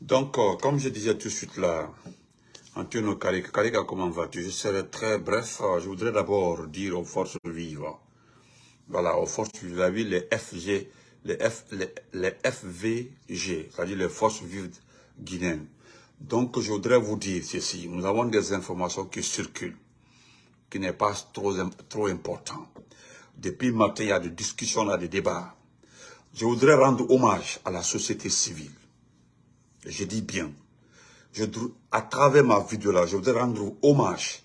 Donc, euh, comme je disais tout de suite là, Antonio Carica, Carica, comment vas-tu? Je serai très bref. Euh, Je voudrais d'abord dire aux forces vives, voilà, aux forces vives, vous avez les FG, les, F, FVG, c'est-à-dire les forces vives guinéennes. Donc, je voudrais vous dire ceci. Nous avons des informations qui circulent, qui n'est pas trop, trop important. Depuis matin, il y a des discussions, là, des débats. Je voudrais rendre hommage à la société civile. Je dis bien. Je, à travers ma vidéo là, je voudrais rendre hommage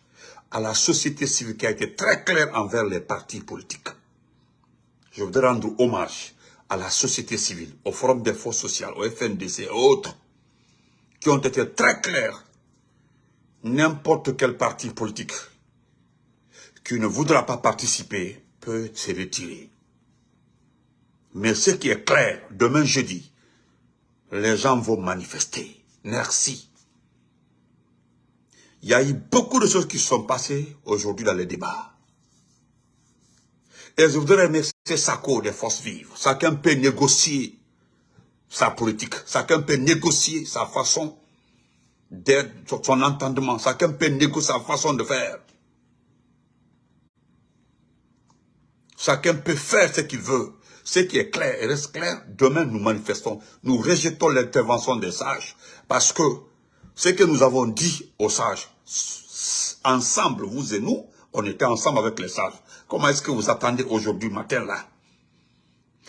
à la société civile qui a été très claire envers les partis politiques. Je voudrais rendre hommage à la société civile, au Forum des forces sociales, au FNDC et autres, qui ont été très clairs. N'importe quel parti politique qui ne voudra pas participer peut se retirer. Mais ce qui est clair, demain jeudi, les gens vont manifester. Merci. Il y a eu beaucoup de choses qui sont passées aujourd'hui dans les débats. Et je voudrais remercier Sako des forces vives. Chacun peut négocier sa politique. Chacun peut négocier sa façon d'être, son entendement. Chacun peut négocier sa façon de faire. Chacun peut faire ce qu'il veut. Ce qui est clair et reste clair, demain nous manifestons, nous rejetons l'intervention des sages. Parce que ce que nous avons dit aux sages, ensemble, vous et nous, on était ensemble avec les sages. Comment est-ce que vous attendez aujourd'hui matin là?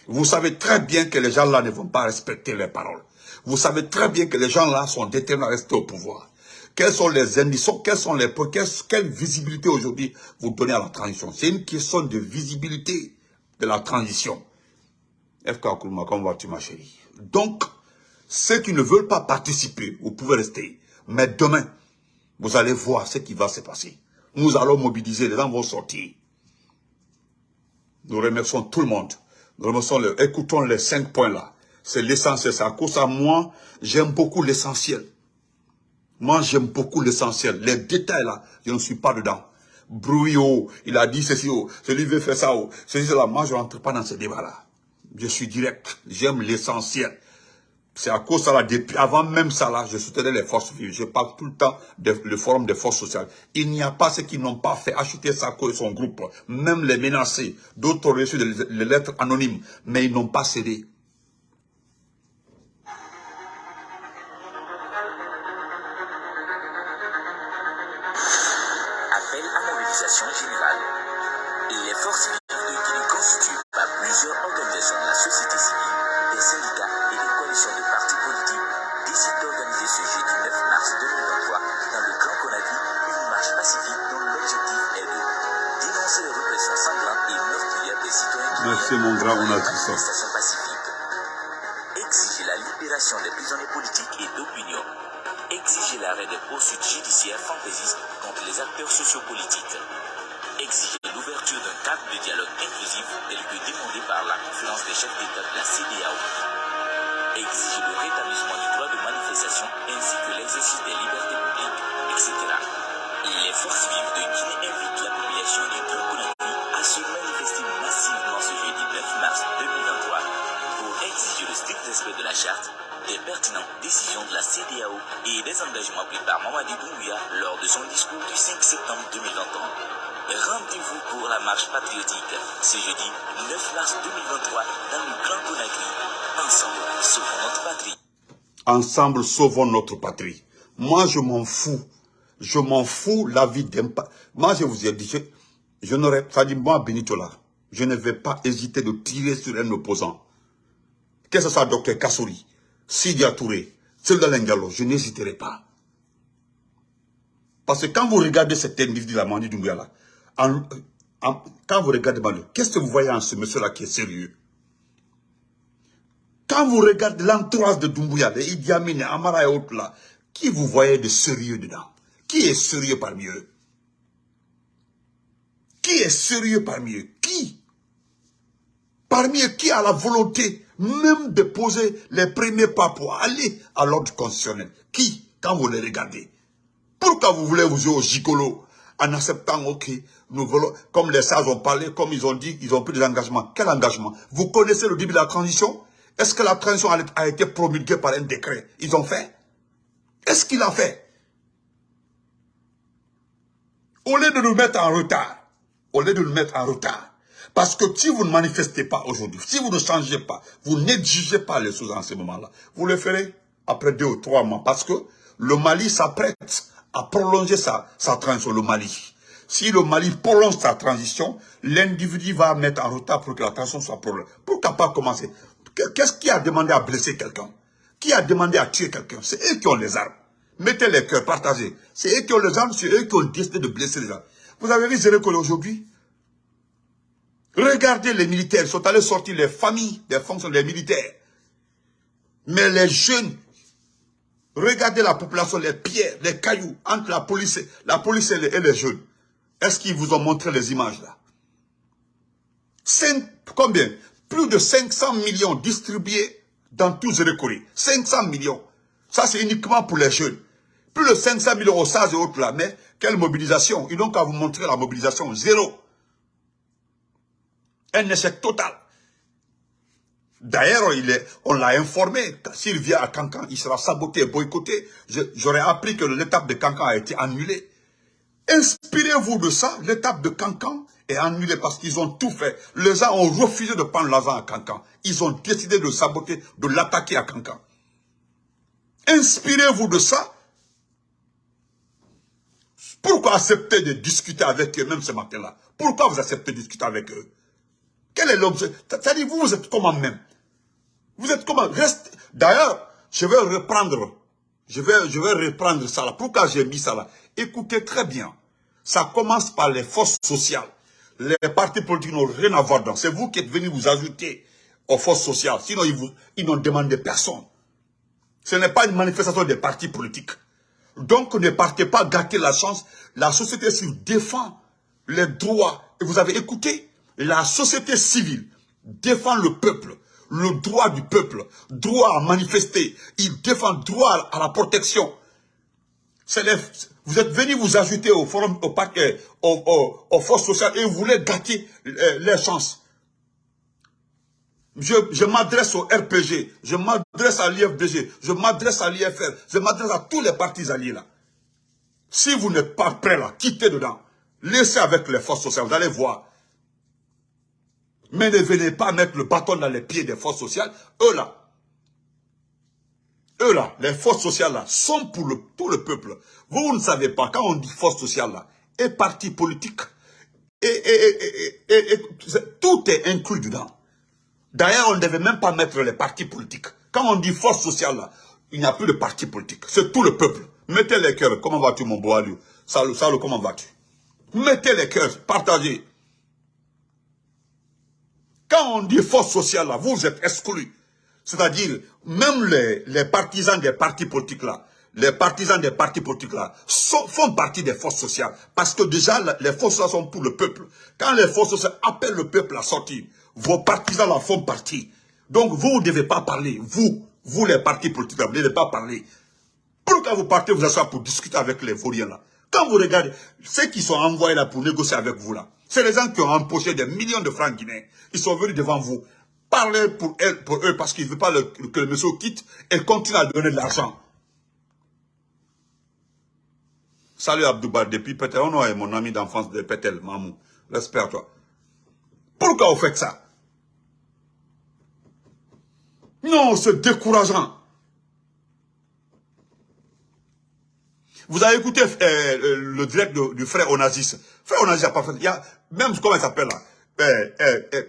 Vous savez très bien que les gens là ne vont pas respecter les paroles. Vous savez très bien que les gens là sont déterminés à rester au pouvoir. Quels sont les indices, quels sont les quelle, quelle visibilité aujourd'hui vous donnez à la transition? C'est une question de visibilité de la transition. FK Koulma, comment vas-tu ma chérie? Donc, ceux qui ne veulent pas participer, vous pouvez rester. Mais demain, vous allez voir ce qui va se passer. Nous allons mobiliser, les gens vont sortir. Nous remercions tout le monde. Nous remercions le, écoutons les cinq points là. C'est l'essentiel. C'est à cause de moi, j'aime beaucoup l'essentiel. Moi, j'aime beaucoup l'essentiel. Les détails là, je ne suis pas dedans. Bruit, oh, il a dit ceci, oh, celui veut faire ça, oh, ceci, cela. Moi, je ne rentre pas dans ce débat là. Je suis direct. J'aime l'essentiel. C'est à cause de ça, avant même ça, là, je soutenais les forces vives. Je parle tout le temps du forum des forces sociales. Il n'y a pas ceux qui n'ont pas fait acheter Sarko et son groupe, même les menacés. D'autres ont reçu des lettres anonymes, mais ils n'ont pas cédé. Appel à mobilisation générale. Les forces Merci mon grand, on a tout ça. Décisions de la CDAO et des engagements pris par Mamadi Doumbouya lors de son discours du 5 septembre 2021. Rendez-vous pour la marche patriotique ce jeudi 9 mars 2023 dans le Grand Conakry. Ensemble, sauvons notre patrie. Ensemble, sauvons notre patrie. Moi, je m'en fous. Je m'en fous la vie d'un. Moi, je vous ai dit, je, je n'aurais, ça dit moi, Benito là, je ne vais pas hésiter de tirer sur un opposant. Que ce soit Dr Kassouri, Sidia Touré, Selda Lengalo, je n'hésiterai pas. Parce que quand vous regardez cet individu là, Mandi Doumbouya là, quand vous regardez qu'est-ce que vous voyez en ce monsieur-là qui est sérieux? Quand vous regardez l'entourage de Doumbouya, de Idi Amin, Amara et autres là, qui vous voyez de sérieux dedans? Qui est sérieux parmi eux? Qui est sérieux parmi eux? Qui? Parmi eux, qui a la volonté même de poser les premiers pas pour aller à l'ordre constitutionnel. Qui Quand vous les regardez Pourquoi vous voulez vous jouer au gigolo en acceptant, ok, nous voulons, comme les sages ont parlé, comme ils ont dit, ils ont pris des engagements. Quel engagement? Vous connaissez le début de la transition? Est-ce que la transition a été promulguée par un décret? Ils ont fait. Qu'est-ce qu'il a fait? Au lieu de nous mettre en retard, au lieu de nous mettre en retard, parce que si vous ne manifestez pas aujourd'hui, si vous ne changez pas, vous n'exigez pas les choses en ce moment-là, vous le ferez après deux ou trois mois. Parce que le Mali s'apprête à prolonger sa, sa transition, le Mali. Si le Mali prolonge sa transition, l'individu va mettre en retard pour que la transition soit prolongée. Pourquoi pas commencer? Qu'est-ce qui a demandé à blesser quelqu'un? Qui a demandé à tuer quelqu'un? C'est eux qui ont les armes. Mettez les cœurs, partagez. C'est eux qui ont les armes, c'est eux qui ont décidé de blesser les gens. Vous avez vu Zérékol aujourd'hui? Regardez les militaires, ils sont allés sortir les familles des fonctions des militaires. Mais les jeunes, regardez la population, les pierres, les cailloux entre la police, et les, jeunes. Est-ce qu'ils vous ont montré les images là? Combien? Plus de 500 millions distribués dans tous les 500 millions. Ça, c'est uniquement pour les jeunes. Plus de 500 millions au SAS et autres là. Mais quelle mobilisation? Ils n'ont qu'à vous montrer la mobilisation. Zéro un échec total. D'ailleurs, on l'a informé, s'il vient à Cancan, il sera saboté et boycotté. J'aurais appris que l'étape de Cancan a été annulée. Inspirez-vous de ça, l'étape de Cancan est annulée parce qu'ils ont tout fait. Les gens ont refusé de prendre l'argent à Cancan. Ils ont décidé de saboter, de l'attaquer à Cancan. Inspirez-vous de ça. Pourquoi accepter de discuter avec eux même ce matin-là? Pourquoi vous acceptez de discuter avec eux? Quel est l'objet? C'est-à-dire, vous, vous êtes comment même? Vous êtes comment? Reste. D'ailleurs, je vais reprendre. Je vais, je vais reprendre ça là. Pourquoi j'ai mis ça là? Écoutez très bien. Ça commence par les forces sociales. Les partis politiques n'ont rien à voir dans. C'est vous qui êtes venus vous ajouter aux forces sociales. Sinon, ils, ils n'ont demandé personne. Ce n'est pas une manifestation des partis politiques. Donc, ne partez pas gâter la chance. La société civile défend les droits. Et vous avez écouté? La société civile défend le peuple, le droit du peuple, droit à manifester. Il défend droit à la protection. vous êtes venu vous ajouter au forum, au paquet, aux, forces sociales et vous voulez gâter euh, les chances. Je, je m'adresse au RPG, je m'adresse à l'IFDG, je m'adresse à l'IFR, je m'adresse à tous les partis alliés là. Si vous n'êtes pas prêts là, quittez dedans. Laissez avec les forces sociales, vous allez voir. Mais ne venez pas mettre le bâton dans les pieds des forces sociales. Eux là, eux là, les forces sociales sont pour le, le peuple. Vous, ne savez pas, quand on dit force sociale là, et parti politique, tout est inclus dedans. D'ailleurs, on ne devait même pas mettre les partis politiques. Quand on dit force sociale là, il n'y a plus de parti politique. C'est tout le peuple. Mettez les cœurs. Comment vas-tu, mon beau Salut, salut, comment vas-tu? Mettez les cœurs, partagez. Quand on dit force sociale, vous êtes exclus. C'est-à-dire, même les, les, partisans des partis politiques là, les partisans des partis politiques là, font partie des forces sociales. Parce que déjà, les forces sociales sont pour le peuple. Quand les forces sociales appellent le peuple à sortir, vos partisans là font partie. Donc, vous ne devez pas parler. Vous, vous les partis politiques là, vous ne devez pas parler. Pourquoi vous partez vous asseoir pour discuter avec les vauriens là Quand vous regardez, ceux qui sont envoyés là pour négocier avec vous là, c'est les gens qui ont empoché des millions de francs guinéens. Ils sont venus devant vous. Parlez pour, eux parce qu'ils ne veulent pas que le monsieur quitte et continue à donner de l'argent. Salut Abdouba, depuis Petel. On est mon ami d'enfance de Petel, Mamou. Respect toi. Pourquoi vous faites ça? Non, c'est décourageant. Vous avez écouté euh, le direct du frère Onazis. Frère Onazis a pas fait. Il y a, même comment il s'appelle là? Euh, euh, euh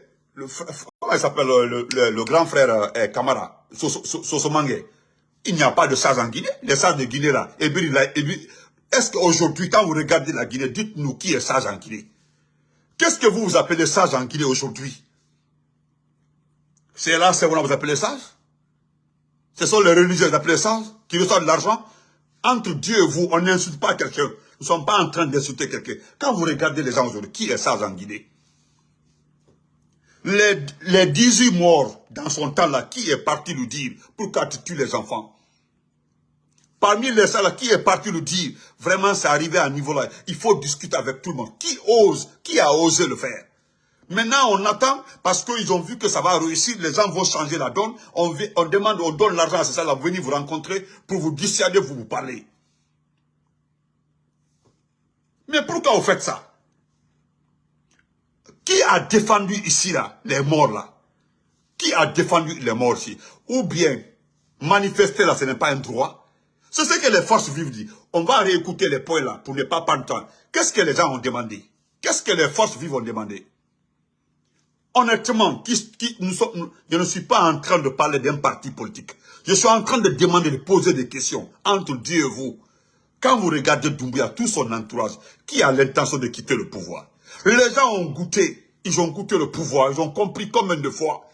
Comment il s'appelle le, grand frère euh, Kamara, Sosomangue. Il n'y a pas de sage en Guinée. Les sages de Guinée là. Est-ce qu'aujourd'hui, quand vous regardez la Guinée, dites-nous qui est sage en Guinée. Qu'est-ce que vous vous appelez sage en Guinée aujourd'hui? C'est là, c'est vous vous appelez sage Ce sont les religieux qui vous appelez sages, qui reçoivent de l'argent entre Dieu et vous, on n'insulte pas quelqu'un. Nous ne sommes pas en train d'insulter quelqu'un. Quand vous regardez les gens aujourd'hui, qui est sage en Guinée les, les 18 morts dans son temps là, qui est parti lui dire pourquoi tu tues les enfants? Parmi les là, qui est parti lui dire vraiment c'est arrivé à un niveau là, il faut discuter avec tout le monde. Qui ose, qui a osé le faire? Maintenant, on attend parce qu'ils ont vu que ça va réussir, les gens vont changer la donne. On, demande, on donne l'argent à ces gens-là, venir vous rencontrer pour vous dissuader, vous vous parler. Mais pourquoi vous faites ça? Qui a défendu ici, là, les morts, là? Qui a défendu les morts ici? Ou bien, manifester, là, ce n'est pas un droit? C'est ce que les forces vives disent. On va réécouter les points, là, pour ne pas perdre temps. Qu'est-ce que les gens ont demandé? Qu'est-ce que les forces vives ont demandé? Honnêtement, je ne suis pas en train de parler d'un parti politique. Je suis en train de demander, de poser des questions entre Dieu et vous. Quand vous regardez Doumbia, tout son entourage, qui a l'intention de quitter le pouvoir? Les gens ont goûté, ils ont goûté le pouvoir, ils ont compris combien de fois.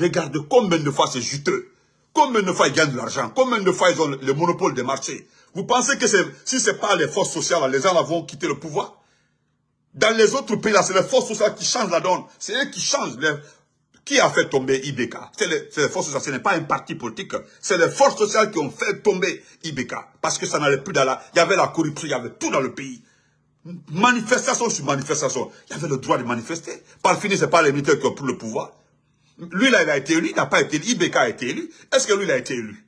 Regardez combien de fois c'est juteux. Combien de fois ils gagnent de l'argent, combien de fois ils ont le monopole des marchés. Vous pensez que si ce n'est pas les forces sociales, les gens vont quitter le pouvoir? Dans les autres pays, c'est les forces sociales qui changent la donne. C'est eux qui changent. Qui a fait tomber IBK C'est les, forces sociales, ce n'est pas un parti politique. C'est les forces sociales qui ont fait tomber IBK. Parce que ça n'allait plus dans la... Il y avait la corruption, il y avait tout dans le pays. Manifestation sur manifestation. Il y avait le droit de manifester. Par fini, ce n'est pas les militaires qui ont pris le pouvoir. Lui, là, il a été élu, il n'a pas été élu. IBK a été élu. Est-ce que lui, il a été élu?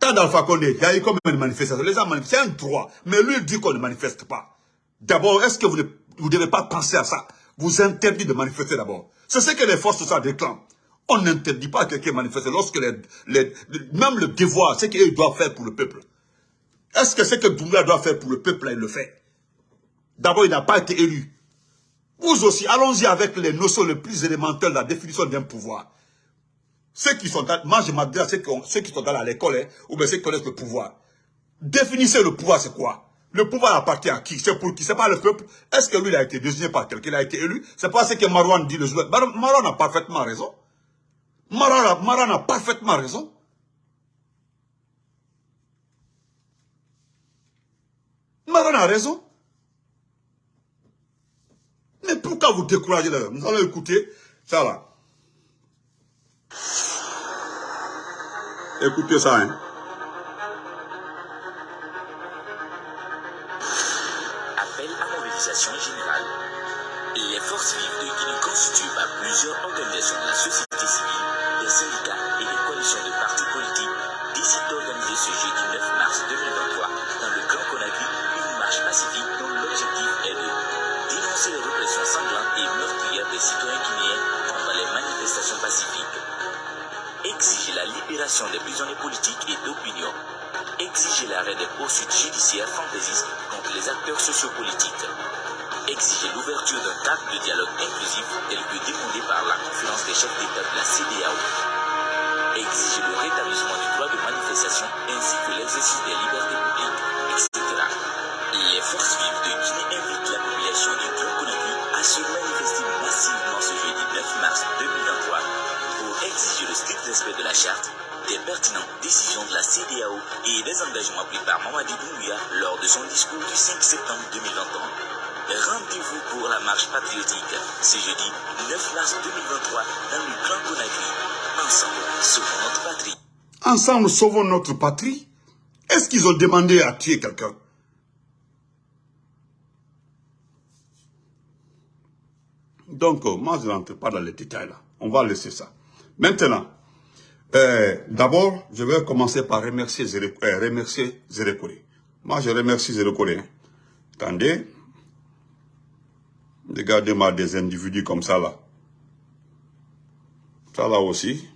Tant d'Alpha Condé, il y a eu comme une manifestation. Les gens manifestent, c'est un droit. Mais lui, il dit qu'on ne manifeste pas. D'abord, est-ce que vous ne devez pas penser à ça? Vous interdit de manifester d'abord. C'est ce que les forces sociales réclament. On n'interdit pas à quelqu'un de manifester lorsque les, même le devoir, ce qu'il doit faire pour le peuple. Est-ce que ce que Doumbia doit faire pour le peuple, il le fait? D'abord, il n'a pas été élu. Vous aussi, allons-y avec les notions les plus élémentaires de la définition d'un pouvoir. Ceux qui sont dans, moi je m'adresse à ceux qui, sont dans l'école, hein, ou bien ceux qui connaissent le pouvoir. Définissez le pouvoir, c'est quoi? Le pouvoir appartient à qui? C'est pour qui? C'est pas le peuple Est-ce que lui, il a été désigné par quelqu'un Il a été élu? C'est pas ce que Marwan dit le jour. Marwan a parfaitement raison. Marwan a parfaitement raison. Marwan a raison. Mais pourquoi vous découragez là Nous allons écouter ça là. Écoutez ça, hein. Des poursuites judiciaires fantaisistes contre les acteurs sociopolitiques, exiger l'ouverture d'un cadre de dialogue inclusif tel que demandé par la conférence des chefs d'État de la CDAO, exiger le rétablissement du droit de manifestation ainsi que l'exercice des libertés publiques, ce jeudi 9 mars 2023 dans le Grand Conakry. Ensemble, sauvons notre patrie. Ensemble, sauvons notre patrie Est-ce qu'ils ont demandé à tuer quelqu'un? Donc, euh, moi, je n'entre pas dans les détails là. On va laisser ça. Maintenant, euh, d'abord, je vais commencer par remercier Zérekore. Euh, Moi, je remercie Zérekore. Hein. Attendez. Regardez-moi des individus comme ça là. Ça là aussi.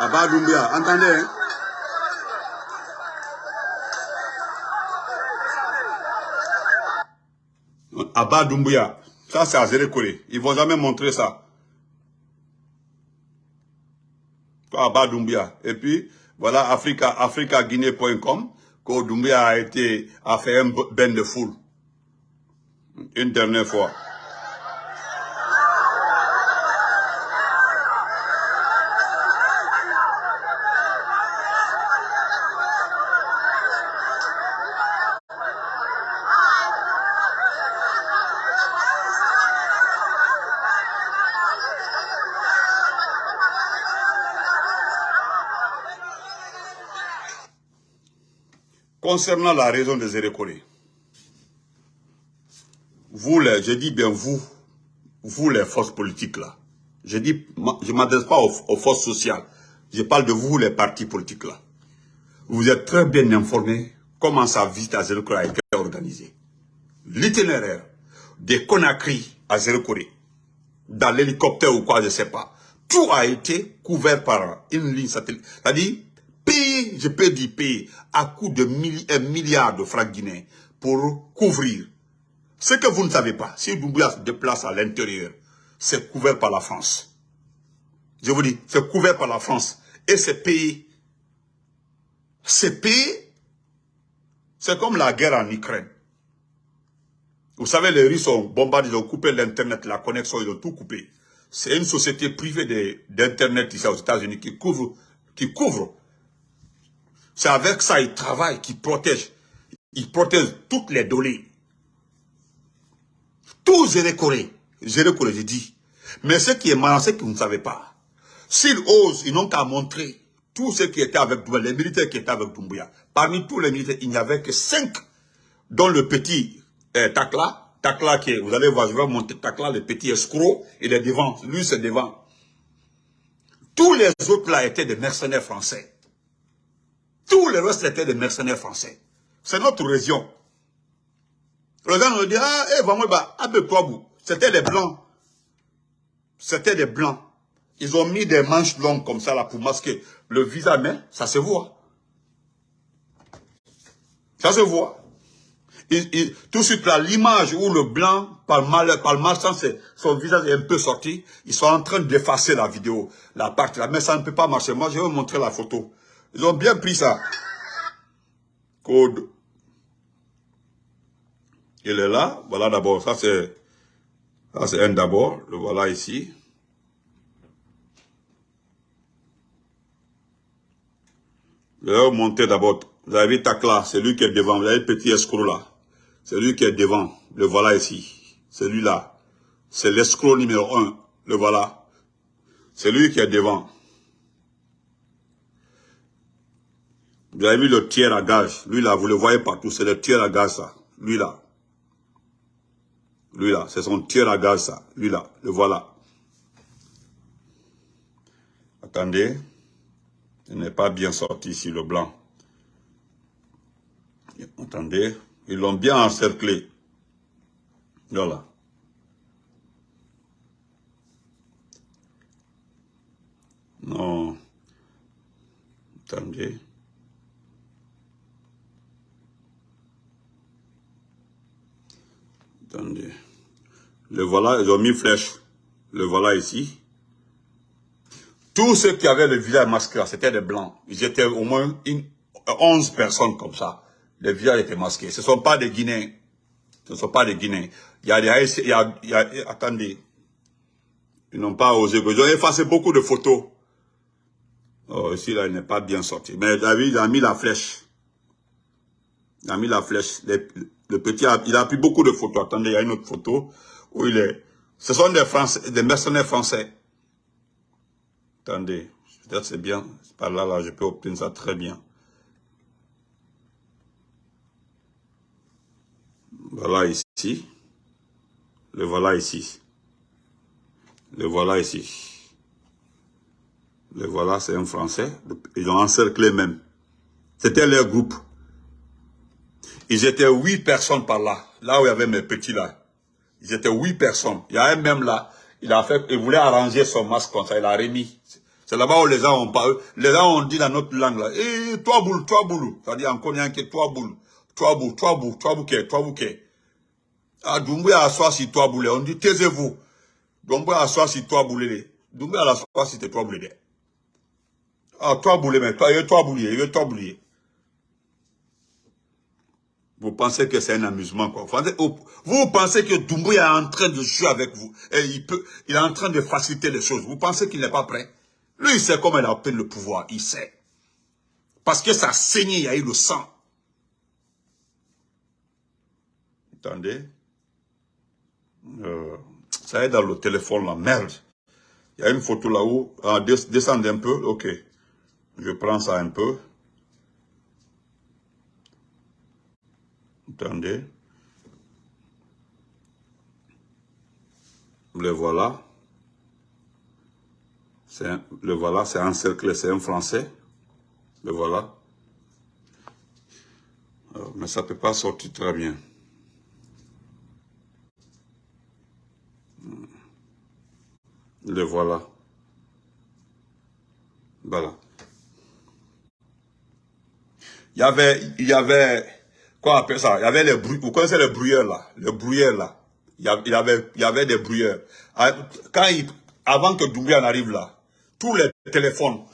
Abba Doumbia, entendez hein? Abba Doumbia, ça c'est à Zérekore. Ils vont jamais montrer ça. Abba Doumbia. Et puis, voilà Africa, africaguinée.com, que Doumbia a été, a fait un bain de foule. Une dernière fois. Concernant la raison des Érécolés, vous, les, je dis bien vous, vous les forces politiques là, je dis, je m'adresse pas aux, forces sociales, je parle de vous les partis politiques là. Vous êtes très bien informés comment sa visite à Zérékolé a été organisée. L'itinéraire des Conakry à Zérékolé, dans l'hélicoptère ou quoi, je sais pas, tout a été couvert par une ligne satellite. C'est-à-dire, payer, je peux dire payer, à coût de un milliard de francs guinéens pour couvrir. Ce que vous ne savez pas, si Doumbouya se déplace à l'intérieur, c'est couvert par la France. Je vous dis, c'est couvert par la France. Et c'est payé. C'est payé. C'est comme la guerre en Ukraine. Vous savez, les Russes ont bombardé, ils ont coupé l'Internet, la connexion, ils ont tout coupé. C'est une société privée d'Internet ici aux États-Unis qui couvre, qui couvre. C'est avec ça qu'ils travaillent, qu'ils protègent. Ils protègent toutes les données. Tout. Zéro Corée, j'ai dit. Mais ce qui est malin, c'est que vous ne savez pas. S'ils osent, ils n'ont qu'à montrer tous ceux qui étaient avec Doumbouya, les militaires qui étaient avec Doumbouya. Parmi tous les militaires, il n'y avait que cinq, dont le petit eh, Takla, Takla qui est, vous allez voir, je vais monter Takla, le petit escroc, il est devant, lui c'est devant. Tous les autres là étaient des mercenaires français. Tous les restes étaient des mercenaires français. C'est notre région. Le gars nous dit, ah, eh, vraiment, bah, C'était des blancs. C'était des blancs. Ils ont mis des manches longues comme ça là pour masquer le visage, mais ça se voit. Ça se voit tout de suite là, l'image où le blanc, par, mal, par malchance, son visage est un peu sorti, ils sont en train d'effacer la vidéo, la partie là, mais ça ne peut pas marcher. Moi, je vais vous montrer la photo. Ils ont bien pris ça. Code. Il est là. Voilà d'abord. Ça, c'est ça c'est un d'abord. Le voilà ici. Je vais d'abord. Vous avez Takla, c'est lui qui est devant. Vous avez le petit escroc là. C'est lui qui est devant. Le voilà ici. Celui-là. C'est l'escroc numéro un. Le voilà. C'est lui qui est devant. Vous avez vu le tiers à gage. Lui là, vous le voyez partout. C'est le tiers à gage ça. Lui là. Lui là. C'est son tiers à gage ça. Lui là. Le voilà. Attendez. Il n'est pas bien sorti ici, le blanc. Attendez. Ils l'ont bien encerclé. Voilà. Non. Attendez. Attendez. Le voilà, ils ont mis flèche. Le voilà ici. Tous ceux qui avaient le visage masqué, c'était des blancs. Ils étaient au moins une, 11 personnes comme ça les visages étaient masqués. Ce ne sont pas des Guinéens. Ce ne sont pas des Guinéens. Il y a des attendez. Ils n'ont pas osé. Ils ont effacé beaucoup de photos. Oh, ici, là, il n'est pas bien sorti. Mais David, il a mis la flèche. Il a mis la flèche. Le, petit, il a pris beaucoup de photos. Attendez, il y a une autre photo où il est. Ce sont des Français, des mercenaires français. Attendez. Peut-être c'est bien. Par là, là, je peux obtenir ça très bien. Voilà ici. Le voilà ici. Le voilà ici. Le voilà, c'est un Français. Ils ont encerclé même. C'était leur groupe. Ils étaient huit personnes par là. Là où il y avait mes petits là. Ils étaient huit personnes. Il y a un même là. Il a fait, il voulait arranger son masque comme ça. Il a remis. C'est là-bas où les gens ont parlé. Les gens ont dit dans notre langue là. Eh, toi boule, toi boule. C'est-à-dire en connaît qui toi boule. Toi boule, toi boule, toi bouquet, toi bouquet. Ah, Doumbouya assoit sur toi boulé. On dit, taisez-vous. Doumbouya assoit sur toi boulé. Doumbouya assoit sur toi boulé. Ah, toi boulé, mais toi, il toi boulé, il toi boulé. Vous pensez que c'est un amusement, quoi. Vous pensez que Doumbouya est en train de jouer avec vous. Et il est en train de faciliter les choses. Vous pensez qu'il n'est pas prêt? Lui, il sait comment il a obtenu le pouvoir. Il sait. Parce que ça a saigné, il y a eu le sang. Attendez. Euh, ça est dans le téléphone, la merde. Il y a une photo là-haut. Ah, descendez un peu. Ok. Je prends ça un peu. Attendez. Le voilà. le voilà, c'est encerclé, c'est un français. Le voilà. Euh, mais ça ne peut pas sortir très bien. Le voilà. Voilà. Il y avait, il y avait, quoi appelle ça Il y avait les bruits, vous connaissez les brouilleurs là, les brouilleurs là. Il y avait, il y avait des brouilleurs. Ah, quand il, avant que Doumbia n'arrive là, tous les téléphones,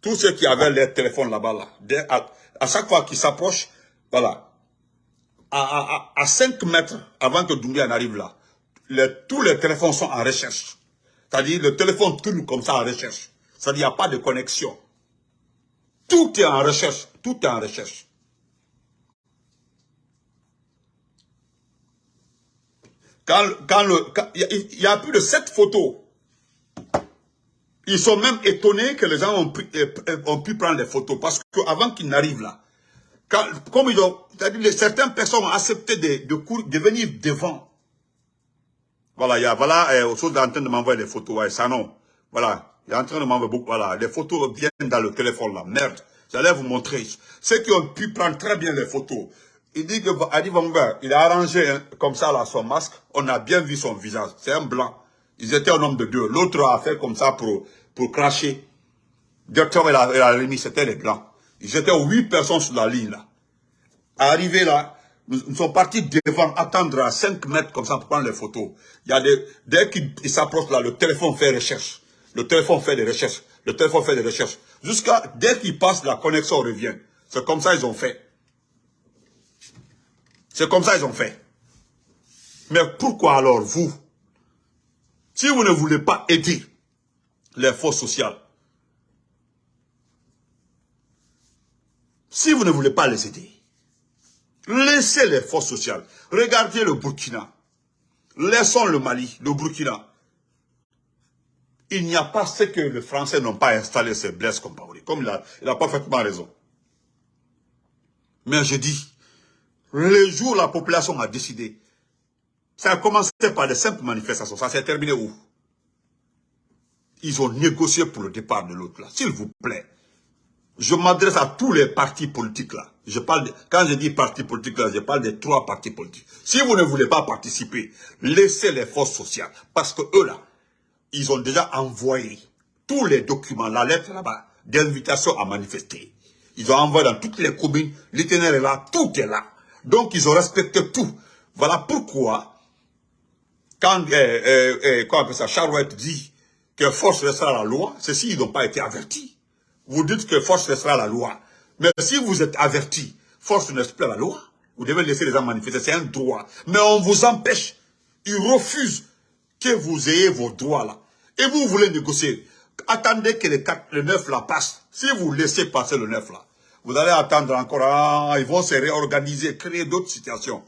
tous ceux qui avaient les téléphones là-bas là, à, chaque fois qu'ils s'approchent, voilà, à, à, à, 5 mètres avant que Doumbia n'arrive là, tous les téléphones sont en recherche. C'est-à-dire, le téléphone tourne comme ça en recherche. C'est-à-dire, il n'y a pas de connexion. Tout est en recherche. Tout est en recherche. Il y a plus de sept photos. Ils sont même étonnés que les gens ont pu, ont pu prendre des photos. Parce qu'avant qu'ils n'arrivent là, comme ils ont, certaines personnes ont accepté de, venir devant voilà, il y a, voilà, euh, chose en train de m'envoyer des photos, ça non. Voilà, il est en train de m'envoyer beaucoup, voilà, les photos viennent dans le téléphone là, merde. J'allais vous montrer. Ceux qui ont pu prendre très bien les photos, il dit que il a arrangé hein, comme ça là son masque, on a bien vu son visage, c'est un blanc. Ils étaient un homme de deux. L'autre a fait comme ça pour, pour cracher. Docteur et la, la remis, c'était les blancs. Ils étaient huit personnes sur la ligne là. Arrivé là, nous, sommes partis devant, attendre à 5 mètres comme ça pour prendre les photos. Il y a des, dès qu'ils s'approchent là, le téléphone fait recherche. Le téléphone fait des recherches. Le téléphone fait des recherches. Jusqu'à, dès qu'ils passent, la connexion revient. C'est comme ça ils ont fait. C'est comme ça ils ont fait. Mais pourquoi alors vous, si vous ne voulez pas aider les forces sociales, si vous ne voulez pas les aider, Laissez les forces sociales. Regardez le Burkina. Laissons le Mali, le Burkina. Il n'y a pas ce que les Français n'ont pas installé ces Blaise Compaoré. Comme il a, il a parfaitement raison. Mais je dis, le jour où la population a décidé, ça a commencé par des simples manifestations. Ça s'est terminé où? Ils ont négocié pour le départ de l'autre là. S'il vous plaît, je m'adresse à tous les partis politiques là. Je parle quand je dis partis politiques là, je parle des trois partis politiques. Si vous ne voulez pas participer, laissez les forces sociales. Parce que eux là, ils ont déjà envoyé tous les documents, la lettre là-bas, d'invitation à manifester. Ils ont envoyé dans toutes les communes, l'itinéraire est là, tout est là. Donc ils ont respecté tout. Voilà pourquoi, quand euh, euh, euh, ça, Charouette dit que force restera la loi, ceux-ci, ils n'ont pas été avertis vous dites que force restera la loi. Mais si vous êtes averti, force ne reste la loi, vous devez laisser les gens manifester, c'est un droit. Mais on vous empêche, ils refusent que vous ayez vos droits là. Et vous voulez négocier. Attendez que le, 4, le 9 là passe. Si vous laissez passer le 9 là, vous allez attendre encore, ah, ils vont se réorganiser, créer d'autres situations.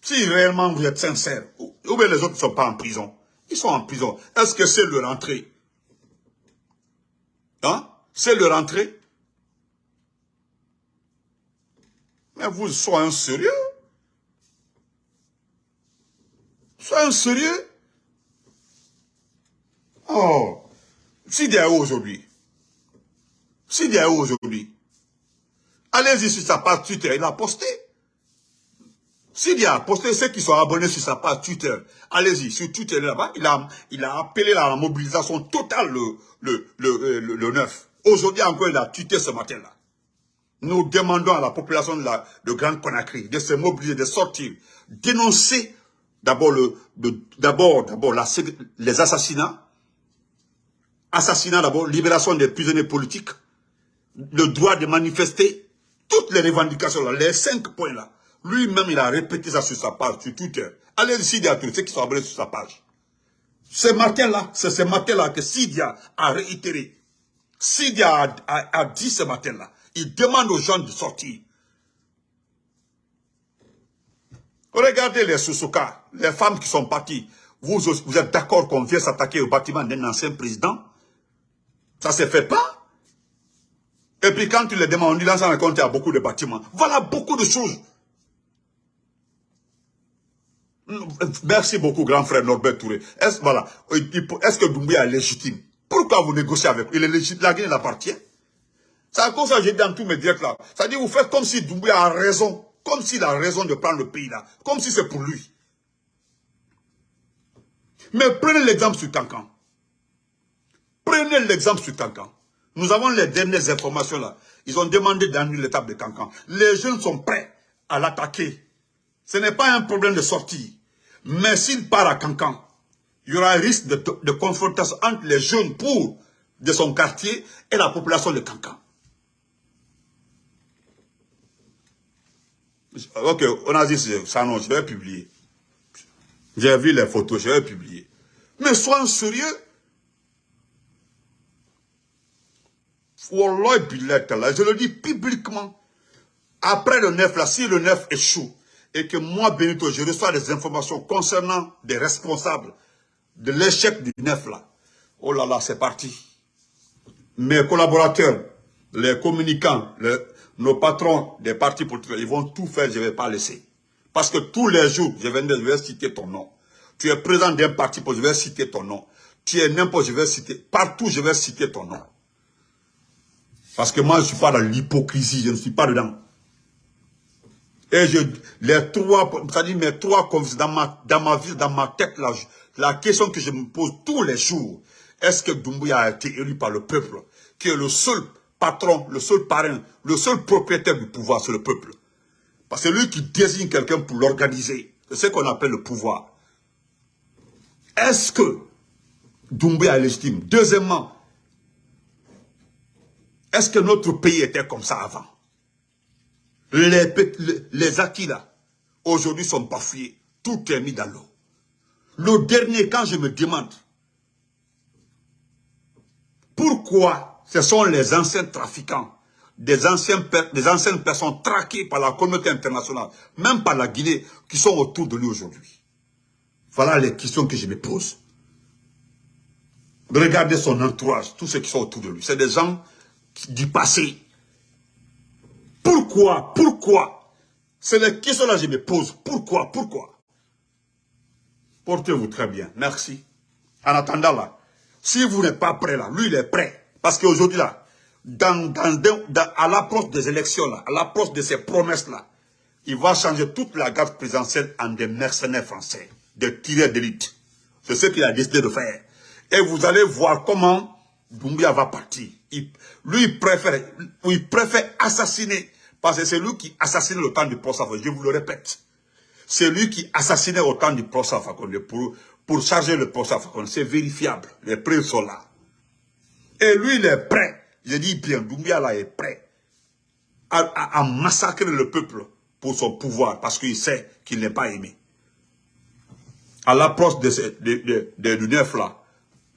Si réellement vous êtes sincère, ou bien les autres ne sont pas en prison, ils sont en prison. Est-ce que c'est leur entrée Hein? C'est leur entrée. Mais vous soyez sérieux. Soyez sérieux. Oh y a aujourd'hui, a aujourd'hui, allez-y sur sa page Twitter, il a posté. S'il y a posté ceux qui sont abonnés sur sa page Twitter, allez-y, sur Twitter là-bas, il a, il a appelé la mobilisation totale le, le, le, le, le 9. Aujourd'hui encore, il a tweeté ce matin-là. Nous demandons à la population de, la, de Grande Conakry de se mobiliser, de sortir, dénoncer d'abord le, d'abord, d'abord les assassinats, assassinats d'abord, libération des prisonniers politiques, le droit de manifester, toutes les revendications là, les cinq points là. Lui-même, il a répété ça sur sa page, sur Twitter. Allez ici, à tous ceux qui sont abonnés sur sa page. Ce matin-là, c'est ce matin-là que Sidia a réitéré Sidi a, a, dit ce matin-là, il demande aux gens de sortir. Regardez les Susuka, les femmes qui sont parties. Vous, vous êtes d'accord qu'on vient s'attaquer au bâtiment d'un ancien président? Ça ne se fait pas? Et puis quand tu les demandes, on dit dans compte, il y a beaucoup de bâtiments. Voilà beaucoup de choses. Merci beaucoup, grand frère Norbert Touré. Est-ce voilà, est que Doumbouya est légitime? Pourquoi vous négociez avec lui? Il est légitime, la Guinée l'appartient. C'est à cause ça que j'ai dit dans tous mes directs là. Ça dit vous faites comme si Doumbouya a raison. Comme s'il a raison de prendre le pays là. Comme si c'est pour lui. Mais prenez l'exemple sur Cancan. Prenez l'exemple sur Cancan. Nous avons les dernières informations là. Ils ont demandé d'annuler l'étape de Cancan. Les jeunes sont prêts à l'attaquer. Ce n'est pas un problème de sortie. Mais s'il part à Cancan, il y aura un risque de, confrontation entre les jeunes pour de son quartier et la population de Cancan. Ok, on a dit ça, non, je vais publier. J'ai vu les photos, je vais publier. Mais soyons sérieux. Je le dis publiquement. Après le 9, là, si le 9 échoue, et que moi, Benito, je reçois des informations concernant des responsables de l'échec du 9, là, oh là là, c'est parti. Mes collaborateurs, les communicants, nos patrons des partis politiques, ils vont tout faire, je ne vais pas laisser. Parce que tous les jours, je vais, je vais citer ton nom. Tu es présent d'un parti, je vais citer ton nom. Tu es n'importe, je vais citer. Partout, je vais citer ton nom. Parce que moi, je ne suis pas dans l'hypocrisie, je ne suis pas dedans. Et je, les trois, c'est-à-dire mes trois dans ma, dans ma vie, dans ma tête, là, la question que je me pose tous les jours, est-ce que Doumbouya a été élu par le peuple, qui est le seul patron, le seul parrain, le seul propriétaire du pouvoir, c'est le peuple. Parce que lui qui désigne quelqu'un pour l'organiser. C'est ce qu'on appelle le pouvoir. Est-ce que Doumbouya est légitime? Deuxièmement, est-ce que notre pays était comme ça avant? Les, acquis là, aujourd'hui sont bafouillés. Tout est mis dans l'eau. Le dernier, quand je me demande, pourquoi ce sont les anciens trafiquants, des, des anciennes personnes traquées par la communauté internationale, même par la Guinée, qui sont autour de lui aujourd'hui? Voilà les questions que je me pose. Regardez son entourage, tous ceux qui sont autour de lui. C'est des gens du passé. Pourquoi Pourquoi? C'est les questions-là que je me pose. Pourquoi Pourquoi? Portez-vous très bien. Merci. En attendant là, si vous n'êtes pas prêt là, lui il est prêt. Parce qu'aujourd'hui là, à l'approche des élections là, à l'approche de ces promesses là, il va changer toute la garde présidentielle en des mercenaires français, des tireurs d'élite. C'est ce qu'il a décidé de faire. Et vous allez voir comment Doumbia va partir. Lui, il préfère, il préfère assassiner parce que c'est lui qui assassinait le temps du procès Je vous le répète. C'est lui qui assassinait au temps du procès pour, pour charger le procès C'est vérifiable. Les preuves sont là. Et lui, il est prêt. Je dis bien, Doumbia là est prêt à, massacrer le peuple pour son pouvoir parce qu'il sait qu'il n'est pas aimé. À l'approche de, de, de, du neuf là,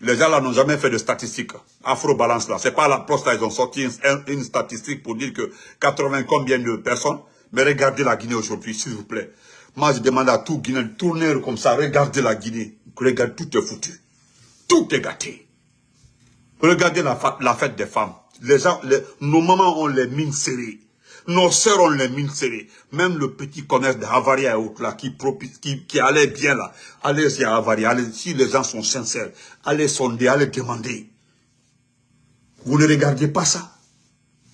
les gens là n'ont jamais fait de statistiques. Afro-balance là. C'est pas la poste ils ont sorti une, statistique pour dire que 80 combien de personnes. Mais regardez la Guinée aujourd'hui, s'il vous plaît. Moi, je demande à tout Guinée de tourner comme ça. Regardez la Guinée. Regardez, tout est foutu. Tout est gâté. Regardez la, fête des femmes. Les gens, nos mamans ont les mines serrées. Nos sœurs ont les mines serrées. Même le petit commerce de Havaria et autres là, qui, qui, qui allait bien là. Allez-y à Havaria. Allez, si les gens sont sincères, allez sonder, allez demander. Vous ne regardez pas ça.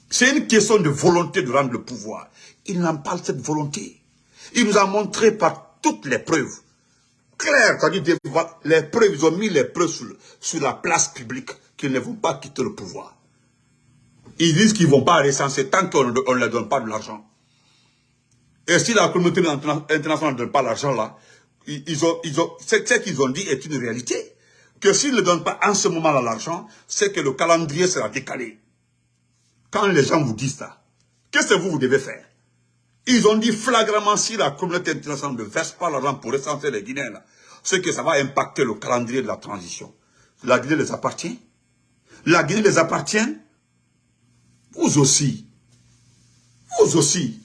C'est une question de volonté de rendre le pouvoir. Il n'a pas cette volonté. Il nous a montré par toutes les preuves. Claire, c'est-à-dire les preuves, ils ont mis les preuves sur la place publique qu'ils ne vont pas quitter le pouvoir. Ils disent qu'ils ne vont pas recenser tant qu'on ne leur donne pas de l'argent. Et si la communauté internationale ne donne pas l'argent là, ce qu'ils ont dit est une réalité. Que s'ils ne donnent pas en ce moment l'argent, c'est que le calendrier sera décalé. Quand les gens vous disent ça, qu'est-ce que vous, vous devez faire? Ils ont dit flagramment si la communauté internationale ne verse pas l'argent pour recenser les Guinéens, c'est que ça va impacter le calendrier de la transition. La Guinée les appartient. La Guinée les appartient vous aussi, vous aussi,